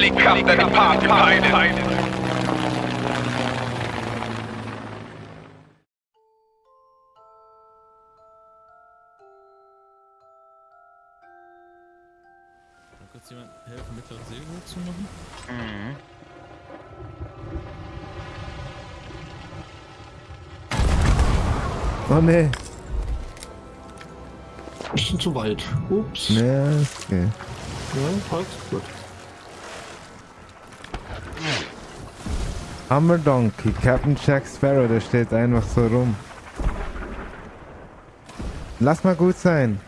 Finally come the party. Kann kurz jemand helfen, mittlere Segel hochzumachen? Mhm. Oh ne. Bisschen zu weit. Ups. Ja, okay. Ja, passt. Gut. Hammer Donkey, Captain Jack Sparrow, der steht einfach so rum. Lass mal gut sein.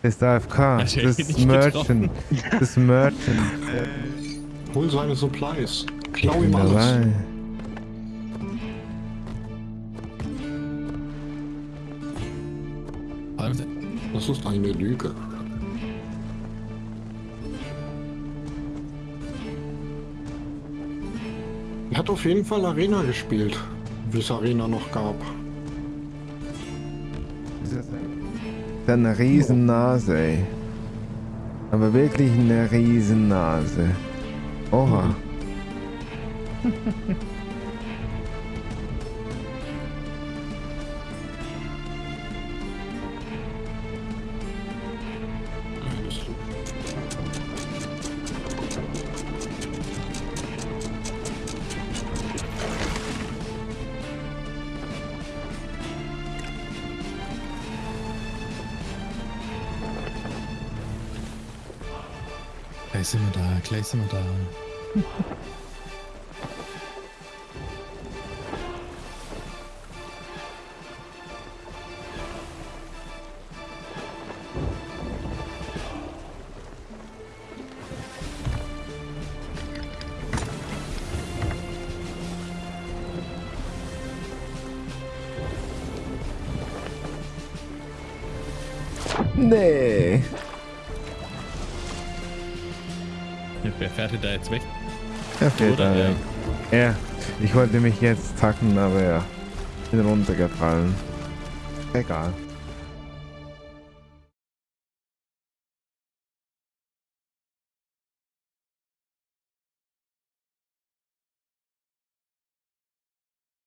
Das ist AFK. Das ist Merchant. Das ist Merchant. Hol seine Supplies. Ich Klau ihm alles. dabei. Das ist eine Lüge. Er hat auf jeden Fall Arena gespielt, wie es Arena noch gab. Das ist eine Riesennase, ey. Aber wirklich eine Riesennase. Oha. gleich sind wir da, gleich sind wir da. Nee. Wer fährt denn da jetzt weg? Er Oder da weg. Ja, ich wollte mich jetzt tacken, aber ja. Bin runtergefallen. Egal.